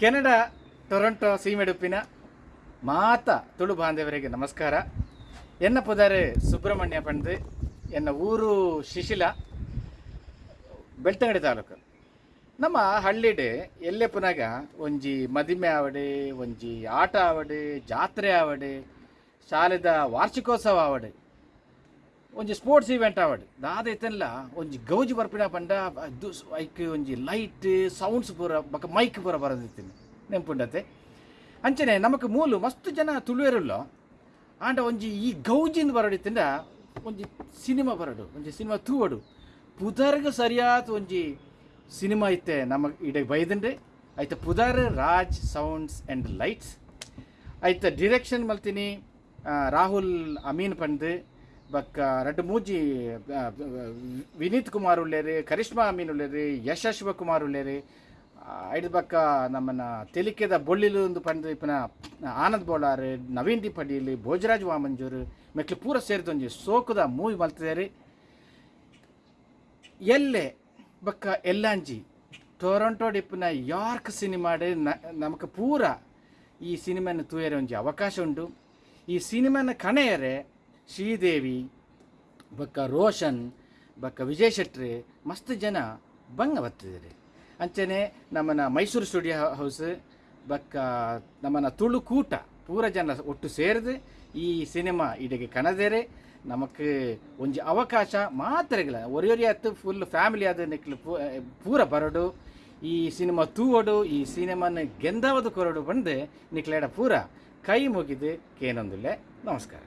Canada, Toronto, ಸೀಮೆಡುಪಿನ ಮಾತ ತುಳು ಬಾಂಧವರಿಗೆ ನಮಸ್ಕಾರ. ಎನ್ನ ಪುದಾರೆ ಸುಬ್ರಹ್ಮಣ್ಯ ಪಂಡೆ ಎನ್ನ ಊರು ಶಿಶಿಲ, ಬೆಳ್ತಂಗಡಿ ತಾಲೂಕು. ನಮ್ಮ ಹಳ್ಳಿಡೆ ಎಲ್ಲೆ ಪುನಗ ಒಂಜಿ ಮದಿಮೆ ಆವಡೆ, ಒಂಜಿ ಆಟ ಆವಡೆ, ಜಾತ್ರೆ ಆವಡೆ, ಶಾಲೆದ ವಾರ್ಷಿಕೋತ್ಸವ ಆವಡೆ. ಒಂಜಿ ಸ್ಪೋರ್ಟ್ಸ್ ಇವೆಂಟ್ ಆವಡ್. ದಾದ ಇತ್ತಲ್ಲ ಒಂಜಿ ಗೌಜಿ ಬರ್ಪಿನ ಪಂಡ ಐಕ್ ಒಂಜಿ ಲೈಟ್ ಸೌಂಡ್ಸ್ ಪೂರ ಬಕ ಮೈಕ್ ಪೂರ ಬರದಿತ್ತೀನಿ. ನೆಂಪುಂಡತೆ. ಅಂಚನೆ ನಮಕ್ ಮೂಲು ಮಸ್ತ್ ಜನ ತುಳುವೆರುಲ್ಲ. ಆಂಡ ಒಂಜಿ ಈ ಗೌಜಿಂದ ಬರಡಿತ್ತಿಂದ ಒಂಜಿ ಸಿನಿಮಾ ಬರಡು, ಒಂಜಿ ಸಿನಿಮಾ ತೂವಡು. ಪುದರ್ಗ ಸರಿಯಾದ ಒಂಜಿ ಸಿನಿಮಾ ಐತೆ ನಮ್ಮ ಇಡೆ ಬೈದಂಡೆ ಐತೆ ಪುದರ್ ರಾಜ್ ಸೌಂಡ್ಸ್ ಆ್ಯಂಡ್ ಲೈಟ್ಸ್. ಐತ ಡಿರೆಕ್ಷನ್ ಮಲ್ತೀನಿ ರಾಹುಲ್ ಅಮೀನ್ ಪಂದ್. ಬಕ್ಕ ರಡ್ಡು ಮೂಜಿ ವಿನೀತ್ ಕುಮಾರ್ ಉಳ್ಳೇರಿ, ಕರಿಷ್ಮಾ ಅಮೀನ್ ಉಳ್ಳೇರಿ ಯಶಸ್ವ ಕುಮಾರ್ ಉಳ್ಳೇರಿ ಐದು ಬಕ್ಕ ನಮ್ಮನ್ನ ತೆಲಿಕೆದ ಬೊಳ್ಳಿಲು ಒಂದು ಪಂದಿಪಿನ ಇಪ್ಪನ ಆನಂದ್ ಬೋಳಾರ್, ನವೀನ್ ದಿ ಪಡೀಲ್ ಭೋಜರಾಜ್ ವಾಮಂಜೂರು ಮೆಕ್ಲು ಪೂರ ಸೇರಿದೊಂಜಿ ಸೋಕುದ ಮೂವಿ ಮಲ್ತಿದ್ದಾರೆ ಎಲ್ಲೆ ಬಕ್ಕ ಎಲ್ಲಾಂಜಿ, ಟೊರೊಂಟೊ ಡಿಪ್ಪಿನ ಯಾರ್ಕ್ ಸಿನಿಮಾಡ್ ನಮಕ್ ಪೂರ ಈ ಸಿನಿಮಾನ ತೂಯರೆ ಒಂಜಿ ಅವಕಾಶ ಉಂಟು. ಈ ಸಿನಿಮಾನ ಕಣೆಯರೆ ಶ್ರೀದೇವಿ, ಬಕ್ಕ ರೋಷನ್, ಬಕ್ಕ ವಿಜಯ್ ಶೆಟ್ರಿ, ಮಸ್ತ್ ಜನ ಬಂಗ ಅಂಚನೆ ನಮ್ಮನ ಮೈಸೂರು ಸ್ಟುಡಿಯೋ ಹೌಸ್, ಬಕ್ಕ ನಮ್ಮನ ತುಳು ಕೂಟ, ಪೂರ ಜನ ಒಟ್ಟು ಸೇರಿದು ಈ ಸಿನಿಮಾ ಇಡೆಗೆ ಕಣದೇರೆ. ನಮಕ್ ಒಂಜಿ ಅವಕಾಶ ಮಾತ್ರಗಿಲ್ಲ. ಒರಿಯೊರಿ ಆಯ್ತು ಫುಲ್ ಫ್ಯಾಮಿಲಿ ಆದ ನಿಕ್ಲು ಪೂರ ಬರಡು. ಈ ಸಿನಿಮಾ ತೂವಡು, ಈ ಸಿನಿಮಾನ ಗೆಂದಾವದು ಕೊರಡು ಬಂದು. ನಿಕ್ಲೇಡ ಪೂರ ಕೈ ಮುಗಿದು ಕೇನೊಂದಿಲ್ಲ. ನಮಸ್ಕಾರ.